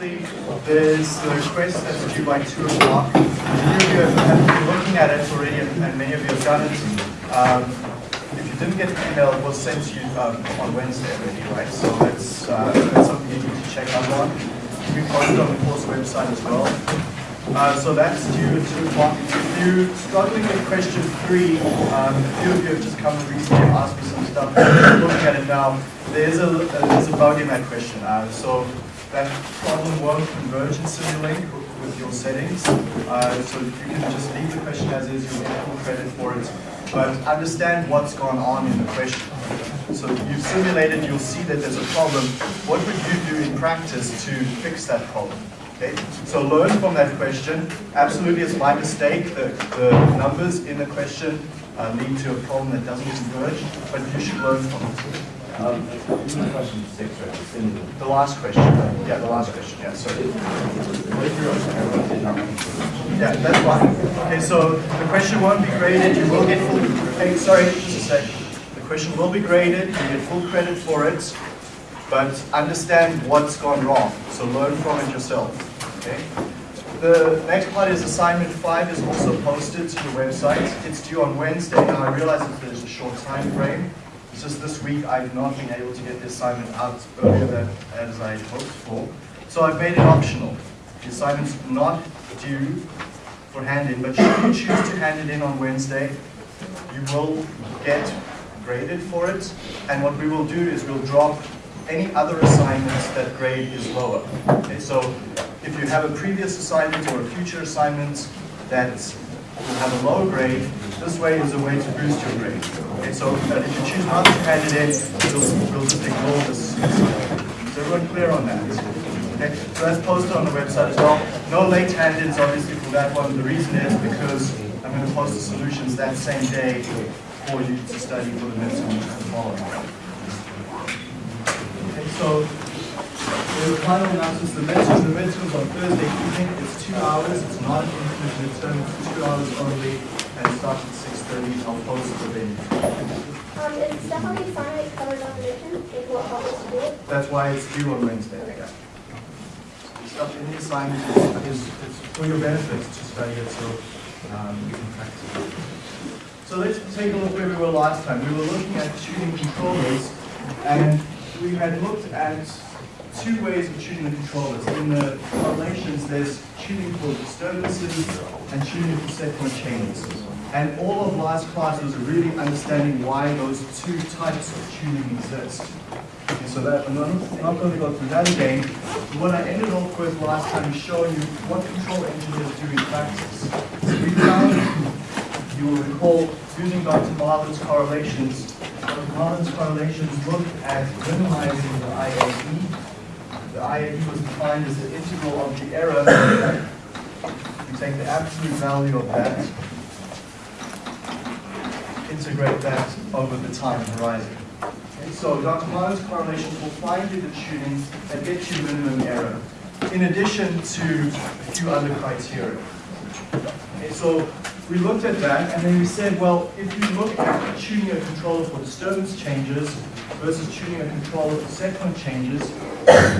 there's the request that's due by 2 o'clock. Many of you have, been looking at it already, and, many of you have done it. Um, if you didn't get the email, it was sent to you um, on Wednesday already, right? So that's, uh, that's something you need to check out on. We posted on the course website as well. Uh, so that's due at 2 o'clock. If you're struggling with question 3, um, a few of you have just come recently and asked me some stuff. Looking at it now, there's a, uh, there's a bug in that question. Uh, so that problem won't converge in Simulink with your settings. Uh, so you can just leave the question as is, you'll get full credit for it. But understand what's gone on in the question. So you've simulated, you'll see that there's a problem. What would you do in practice to fix that problem? Okay, so learn from that question. Absolutely, it's my mistake. The, the numbers in the question uh, lead to a problem that doesn't converge, but you should learn from it. Um, question six, right? The- last question, yeah, the last question, yeah, sorry. Yeah, that's fine. Okay, so the question won't be graded, you will get full, hey, sorry, just a sec. The question will be graded, you get full credit for it, but understand what's gone wrong, so learn from it yourself, okay? The next part is assignment five is also posted to the website. It's due on Wednesday. Now, I realize that there's a short time frame. Just this week I've not been able to get the assignment out earlier than as I hoped for. So I've made it optional. The assignment's not due for hand-in, but should you choose to hand it in on Wednesday, you will get graded for it. And what we will do is we'll drop any other assignments that grade is lower. Okay, so if you have a previous assignment or a future assignment that have a lower grade, this way is a way to boost your grade. Okay, so uh, if you choose not to in, we'll, we'll just ignore this. Is everyone clear on that? Okay, so that's posted on the website as well. No late hand-ins obviously for that one. The reason is because I'm going to post the solutions that same day for you to study for the midterm tomorrow. Okay, so the final analysis, the midterm, the midterms on Thursday evening, it's two hours, it's not an infinite midterm, it's two hours only, and it starts at six thirty, I'll post the venue. Um, is Stephanie finite covered on the? Is what us do it? That's why it's due on Wednesday, yeah. Stuff in the assignment is, is, it's for your benefit to study it, so, um, you can practice it. So let's take a look where we were last time. We were looking at tuning controllers, and we had looked at two ways of tuning the controllers. In the correlations, there's tuning for disturbances and tuning for set point changes. And all of last class was really understanding why those two types of tuning exist. Okay, so that, I'm not, going to go through that again. What I ended off with last time is showing you what control engineers do in practice. So we found, you will recall, using Dr. Marlin's correlations, Dr. Marlin's correlations look at minimizing the IAE. The IAE was defined as the integral of the error. You take the absolute value of that, integrate that over the time horizon. Okay, so Dr. Marlin's correlations will find you the tuning that gets you minimum error, in addition to a few other criteria. Okay, so we looked at that, and then we said, well, if you look at tuning a controller for disturbance changes versus tuning a controller for set point changes,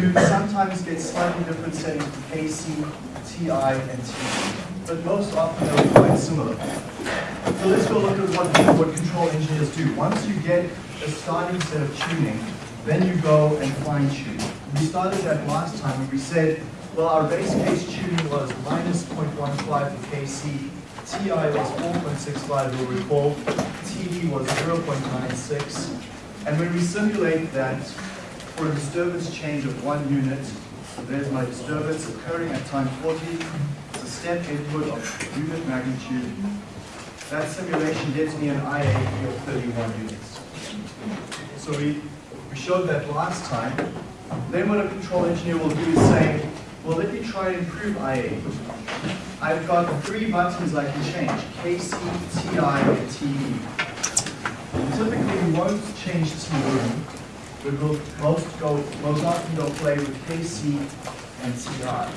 you sometimes get slightly different settings for KC, TI, and TD. But most often they're quite similar. So let's go look at what, what control engineers do. Once you get a starting set of tuning, then you go and fine tune. We started that last time and we said, well, our base case tuning was minus 0.15 for KC, TI was 4.65, you'll recall, TD was 0.96. And when we simulate that for a disturbance change of one unit, so there's my disturbance occurring at time 40, it's a step input of unit magnitude. That simulation gets me an IAE of 31 units. So we, we showed that last time. Then what a control engineer will do is say, well, let me try and improve IAE. I've got three buttons I can change, KC, TI, and TD. Typically, we won't change TD, but we'll most go, most often go play with KC and TI.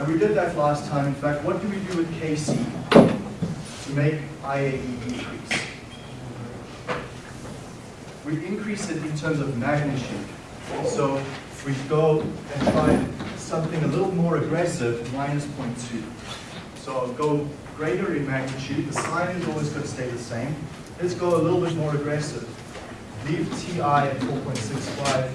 And we did that last time. In fact, what do we do with KC to make IAE decrease? We increase it in terms of magnitude. So we go and find something a little more aggressive, minus 0.2. So I'll go greater in magnitude, the sign is always going to stay the same. Let's go a little bit more aggressive. Leave TI at 4.65,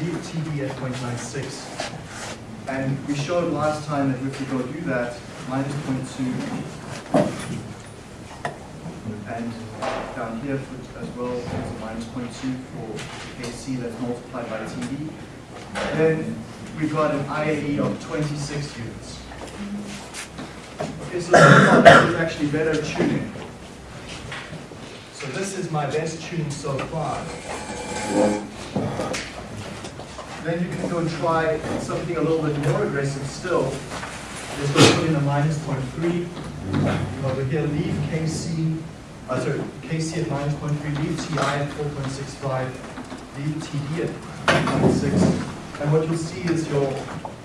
leave TD at 0.96. And we showed last time that if we go do that, minus 0.2, and down here as well, minus 0.2 for KC that's multiplied by TD. Then we've got an IAE of 26 units. Okay, so this is actually better tuning. So this is my best tune so far. Then you can go and try something a little bit more aggressive still. Let's go put in a minus 0.3. Over here, leave KC, uh, sorry, KC at minus 0.3, leave TI at 4.65, leave TD at 0.6. And what you'll see is your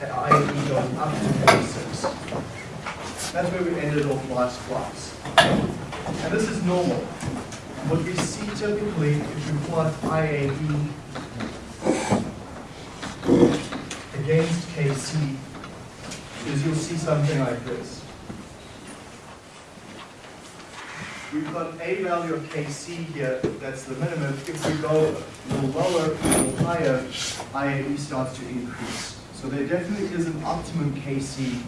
IAE going up to 46. That's where we ended off last class. And this is normal. What we see typically, if you plot IAE against KC, is you'll see something like this. We've got a value of Kc here, that's the minimum. If we go lower, little higher, IAE starts to increase. So there definitely is an optimum Kc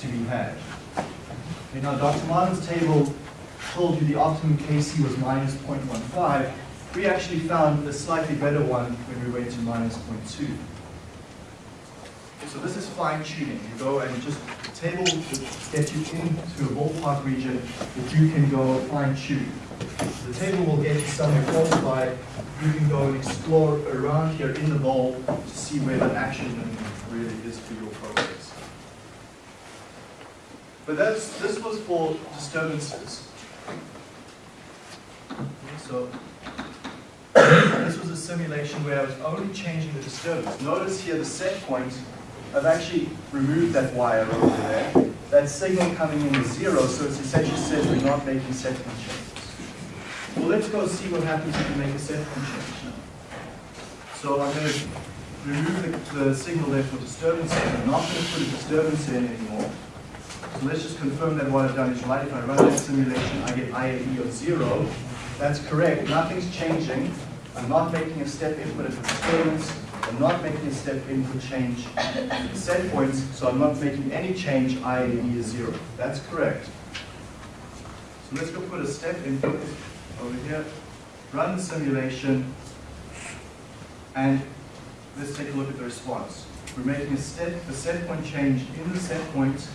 to be had. Okay, now Dr. Marlin's table told you the optimum Kc was minus 0.15. We actually found a slightly better one when we went to minus 0.2. So this is fine tuning. You go and just table will get you into a ballpark region that you can go fine tune. The table will get you somewhere close by. You can go and explore around here in the bowl to see where the action really is for your process. But that's this was for disturbances. So this was a simulation where I was only changing the disturbance. Notice here the set point I've actually removed that wire over there. That signal coming in is zero, so it's essentially says we're not making set changes. Well, let's go see what happens if we make a set change now. So I'm going to remove the, the signal there for disturbance. I'm not going to put a disturbance in anymore. So let's just confirm that what I've done is right. If I run that simulation, I get IAE of zero. That's correct. Nothing's changing. I'm not making a step input at the disturbance. I'm not making a step input change at the set points, so I'm not making any change, IAE is zero. That's correct. So let's go put a step input over here, run the simulation, and let's take a look at the response. We're making a step, a set point change in the set point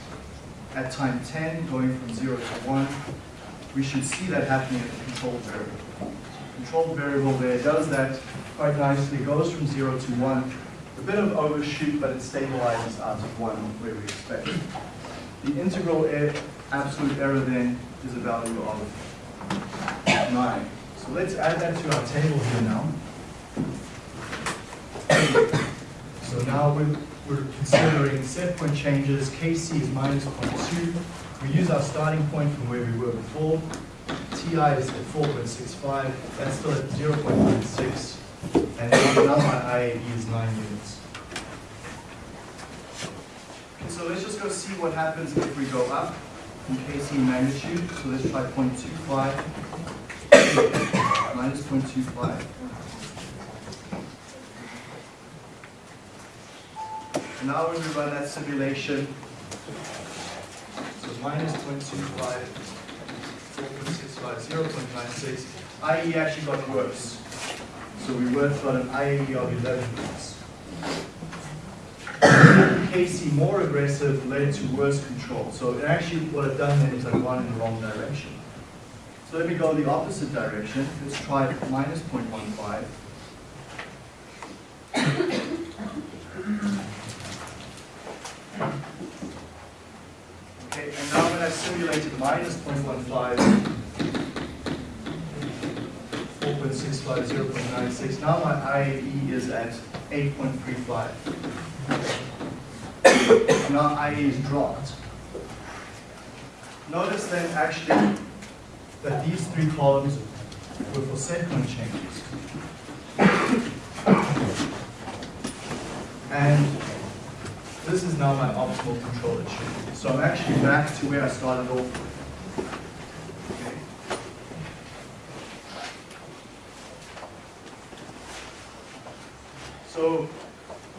at time 10, going from 0 to 1. We should see that happening at the control variable. Control variable there does that quite nicely, goes from 0 to 1. A bit of overshoot, but it stabilizes out of 1 where we expect. The integral error, absolute error then is a value of 9. So let's add that to our table here now. So now we're, we're considering set point changes. Kc is minus 0.2. We use our starting point from where we were before. Ti is at 4.65. That's still at 0.96. And now my IAE is 9 units. Okay, so let's just go see what happens if we go up in Kc magnitude. So let's try 0.25 minus 0.25. And now when we run that simulation, so minus 0.25, 4.65, 0.96, IE actually got worse. So we went from an IAE of 11 units. KC more aggressive led to worse control. So actually what I've done then is I've gone in the wrong direction. So let me go the opposite direction. Let's try minus 0.15. Okay, and now when I simulated minus 0.15, 4.65, 0.96, now my IAE is at 8.35. Now IAE is dropped. Notice then actually that these three columns were for set point changes. And this is now my optimal control tuning. So I'm actually back to where I started off. Okay. So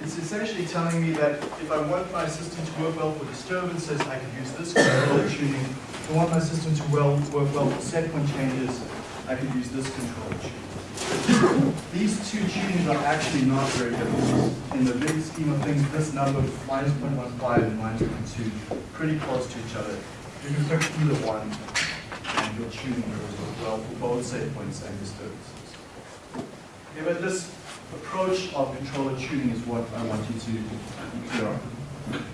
it's essentially telling me that if I want my system to work well for disturbances, I could use this controller tuning. If I want my system to well, work well for set point changes, I could use this controller tuning. These two tunings are actually not very different. In the big scheme of things, this number, minus 0.15 and minus 0.2, pretty close to each other. You can pick either one, and your tuning will work well for both set points and disturbances. Okay, but this approach of controller tuning is what I want you to clear on.